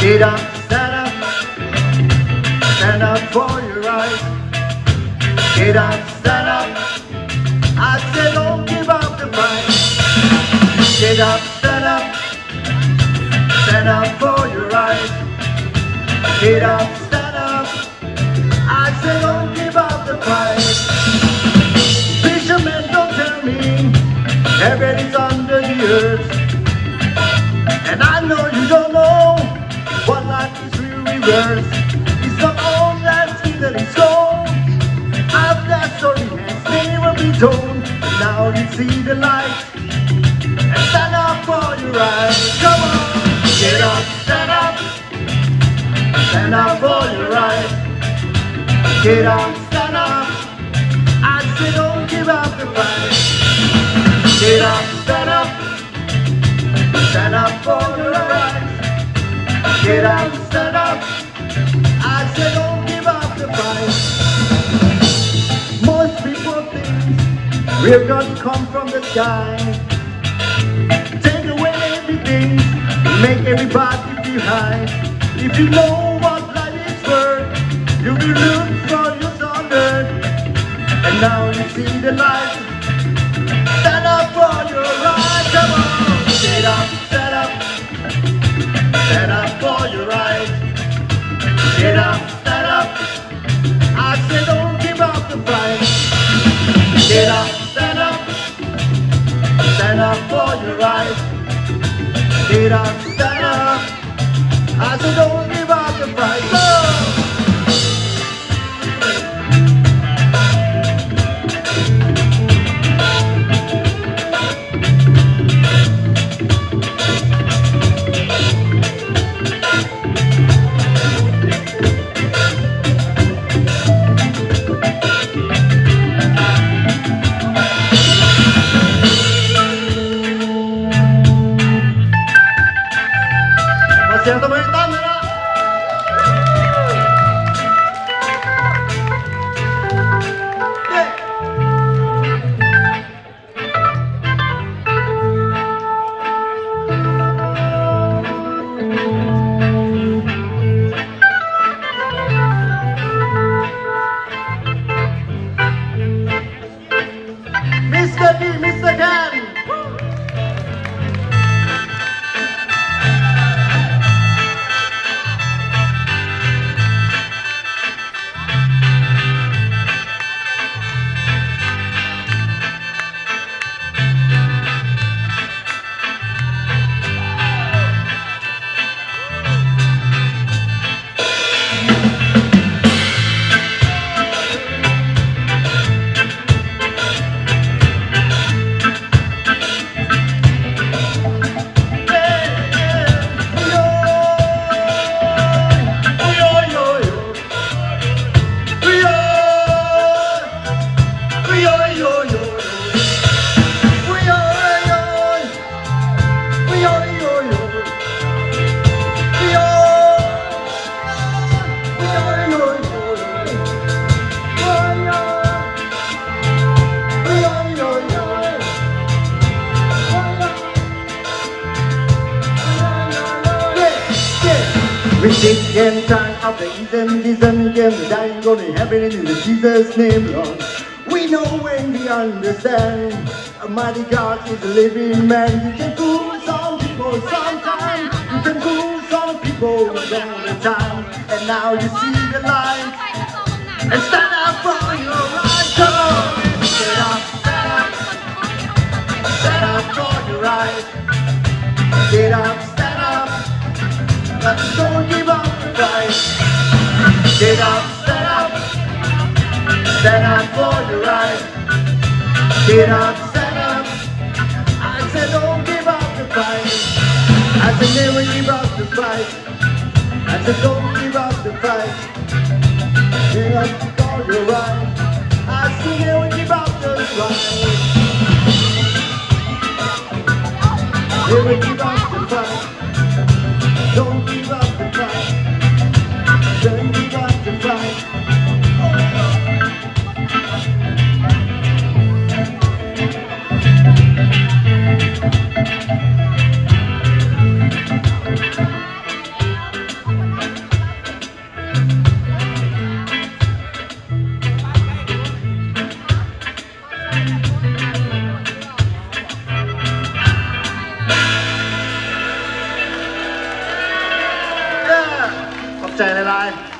Get up, stand up, stand up for your right. Get up, stand up. I said don't give up the fight. Get up, stand up, stand up for your right. Get up, stand up. I said don't give up the fight. Fishermen don't tell me everything's is worth. It's all that sweet that it's gold. I've that story has never been told. And now you see the light. And stand up for your right. Come on, get up, stand up. Stand up for your right. Get up, stand up. I say don't give up the fight. Get up, stand up. Stand up for your right. Get up, stand up. I say don't give up the fight. Most people think we're gonna come from the sky. Take away everything, make everybody high. If you know what life is worth, you will look for your earth. And now you see the light. Get up, stand up. I say don't give up the fight. Get up, stand up. Stand up for your right. Get up, stand up. I say don't Lacerda vai estar We take and time the Eden, season came the dying, going to heaven in the Jesus' name, Lord. We know when we understand, Almighty God is a living man. You can fool some people sometimes, you can fool some people all the time, and now you see the light, and stand up for your right. Come on, stand up, stand up, stand up for your right. Get up. Don't give up the fight. Get up, stand up. Stand up for your right. Get up, stand up. I said don't give up the fight. I said never give up the fight. I said don't give up the fight. Get up for your right. I said never give up the fight. Never give up guy.